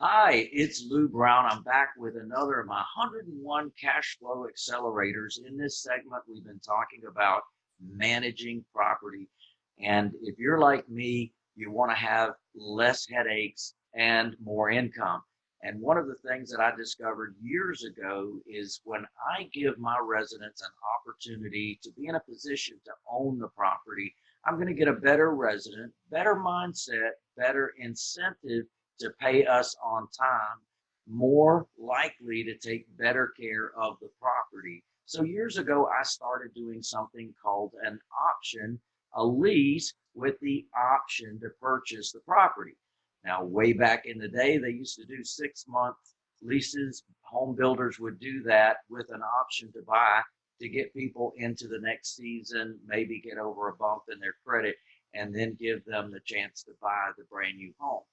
Hi, it's Lou Brown. I'm back with another of my 101 cash flow accelerators. In this segment, we've been talking about managing property. And if you're like me, you want to have less headaches and more income. And one of the things that I discovered years ago is when I give my residents an opportunity to be in a position to own the property, I'm going to get a better resident, better mindset, better incentive to pay us on time, more likely to take better care of the property. So years ago, I started doing something called an option, a lease with the option to purchase the property. Now, way back in the day, they used to do six month leases. Home builders would do that with an option to buy to get people into the next season, maybe get over a bump in their credit, and then give them the chance to buy the brand new home.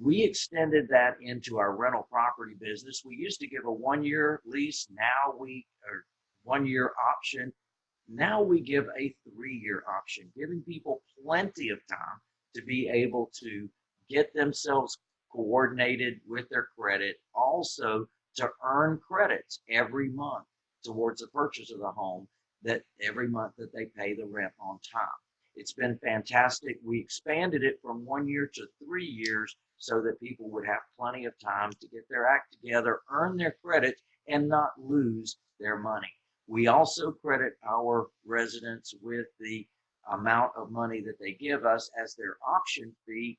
We extended that into our rental property business. We used to give a one year lease. Now we, or one year option. Now we give a three year option, giving people plenty of time to be able to get themselves coordinated with their credit, also to earn credits every month towards the purchase of the home that every month that they pay the rent on time. It's been fantastic. We expanded it from one year to three years so that people would have plenty of time to get their act together, earn their credit, and not lose their money. We also credit our residents with the amount of money that they give us as their option fee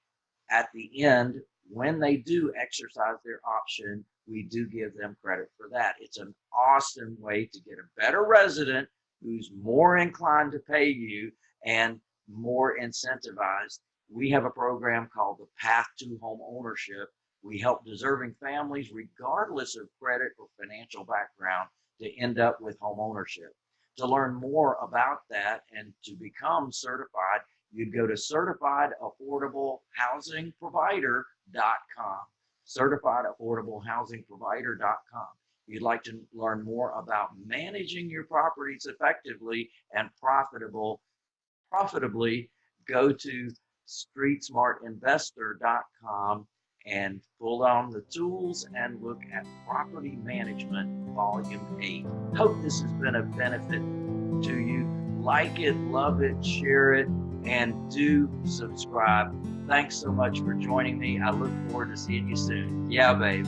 at the end, when they do exercise their option, we do give them credit for that. It's an awesome way to get a better resident who's more inclined to pay you and more incentivized. We have a program called the Path to Home Ownership. We help deserving families, regardless of credit or financial background, to end up with home ownership. To learn more about that and to become certified, you'd go to certifiedaffordablehousingprovider.com. Certifiedaffordablehousingprovider.com. If you'd like to learn more about managing your properties effectively and profitable, profitably, go to streetsmartinvestor.com and pull down the tools and look at property management volume 8 hope this has been a benefit to you like it love it share it and do subscribe. Thanks so much for joining me. I look forward to seeing you soon. Yeah, babe.